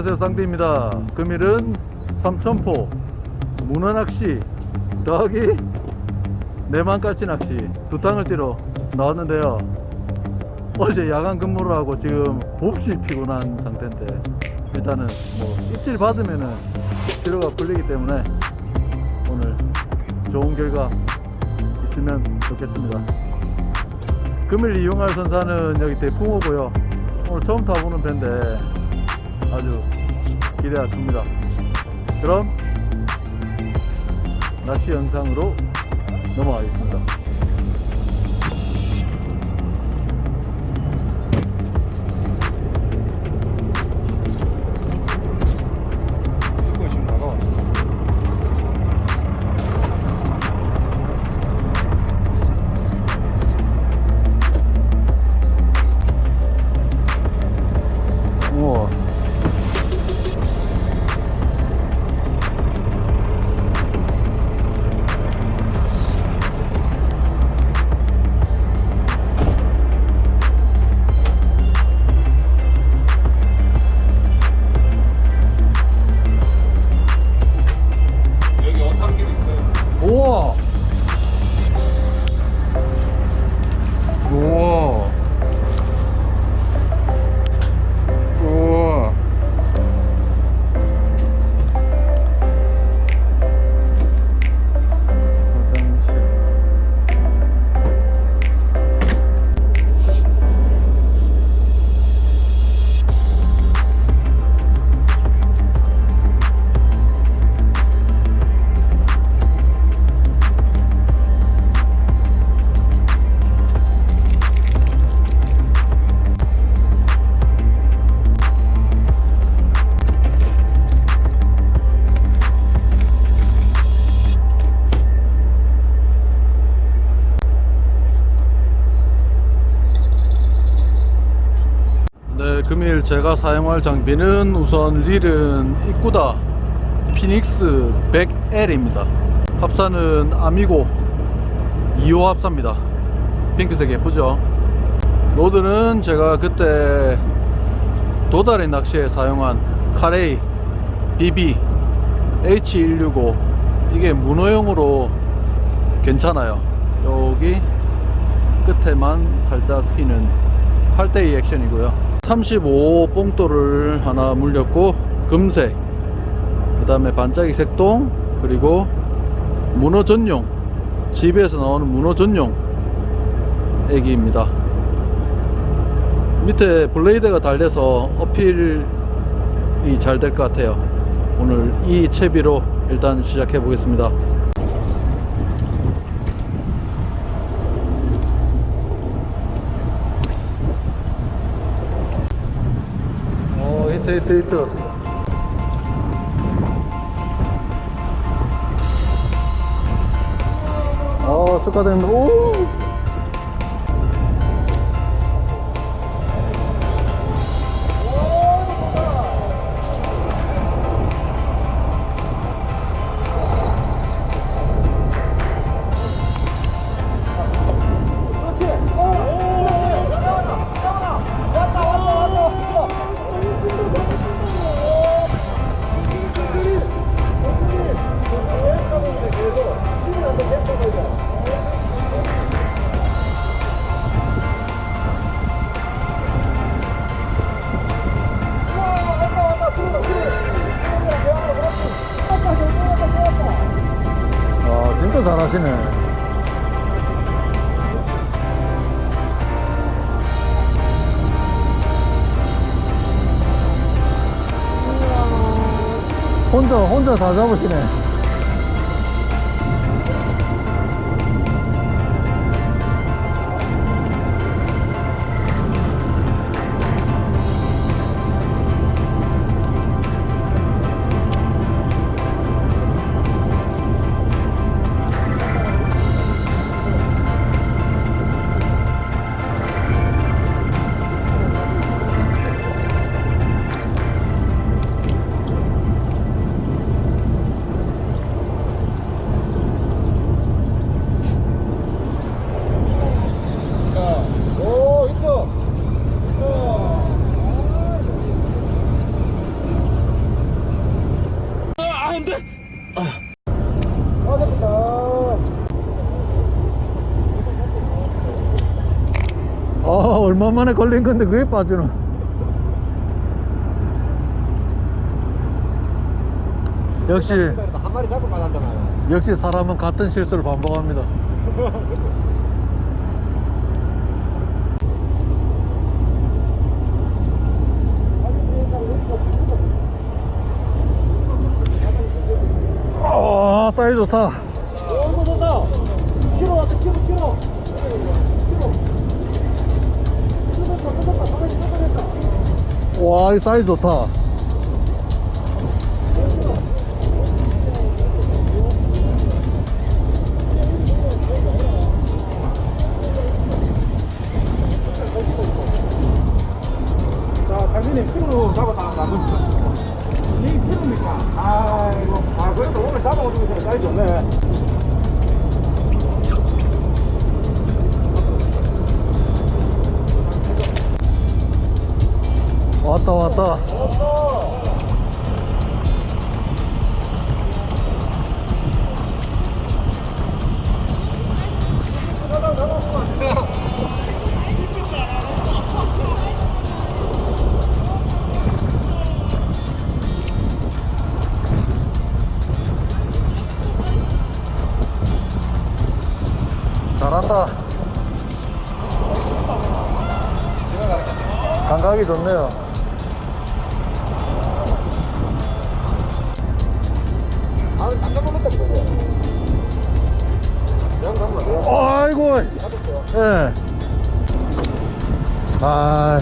안녕하세요 쌍디입니다. 금일은 삼천포 문어낚시 더하기 내만깔치 낚시 두 탕을 뛰러 나왔는데요. 어제 야간 근무를 하고 지금 몹시 피곤한 상태인데 일단은 뭐 입질 받으면은 피로가 풀리기 때문에 오늘 좋은 결과 있으면 좋겠습니다. 금일 이용할 선사는 여기 대풍호고요. 오늘 처음 타보는 배인데 아주 기대가 큽니다. 그럼 낚시 영상으로 넘어가겠습니다 금일 제가 사용할 장비는 우선 릴은 이꾸다 피닉스 100L입니다. 합사는 아미고 2호 합사입니다. 핑크색 예쁘죠? 로드는 제가 그때 도다리 낚시에 사용한 카레이 BB H165 이게 문어용으로 괜찮아요. 여기 끝에만 살짝 휘는 8대2 액션이고요. 35 뽕돌을 하나 물렸고 금색 그 다음에 반짝이 색동 그리고 문어 전용 집에서 나오는 문어 전용 애기입니다. 밑에 블레이드가 달려서 어필이 잘 될 것 같아요. 오늘 이 채비로 일단 시작해 보겠습니다 어 히트 히트 히트 어 축하드립니다 오 하시네. 혼자 혼자 다 잡으시네 얼마 만에 걸린 건데 그게 빠지노? 역시 한 마리 잡고 만났잖아요 역시 사람은 같은 실수를 반복합니다. 아 사이즈 좋다. 오 좋다. 키로 왔다 키로 키로 와, 이 사이즈 좋다. 왔다. 잘한다. 감각이 좋네요. 아 깜짝 놀랐다 이거 그냥 잡으면 돼요 아이고, 잡았어요 예. 아,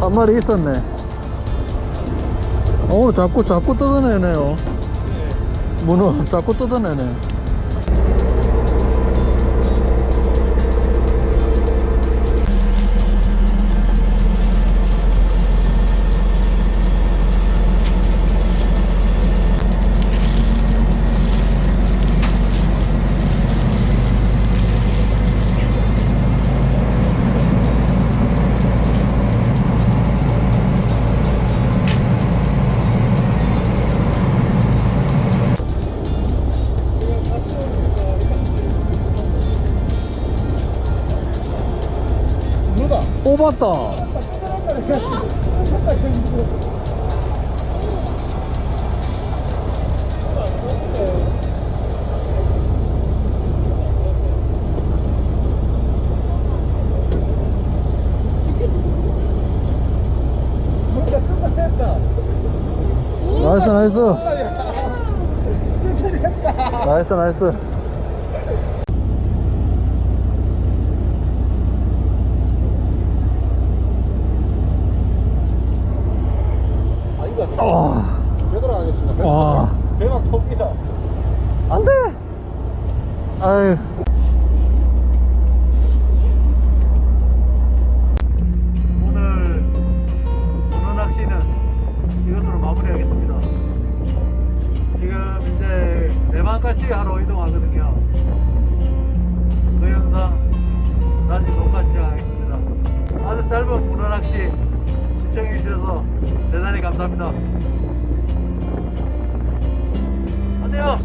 한 마리 있었네. 오늘 자꾸 자꾸 뜯어내네요. 문어 자꾸 뜯어내네. 누가 뽑았다. 누가 끝났다 나이스 나이스. 나이스 나이스. 아 이거 아, 되돌아 가겠습니다 와. 대박 톱니다 안 돼. 아유. 오늘 문어 낚시는 이것으로 마무리하겠습니다. 지금 이제 내방까지 하러 이동하거든요. 그 영상 다시 녹화 시작하겠습니다. 아주 짧은 문어 낚시 시청해 주셔서 대단히 감사합니다. 안녕.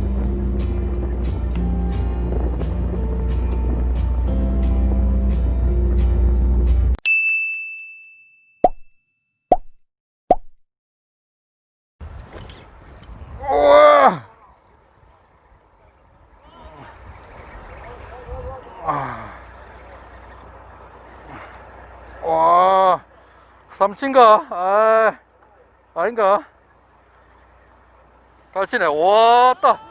우와! 아. 와, 삼친가? 아, 아닌가? 갈치네. 왔다.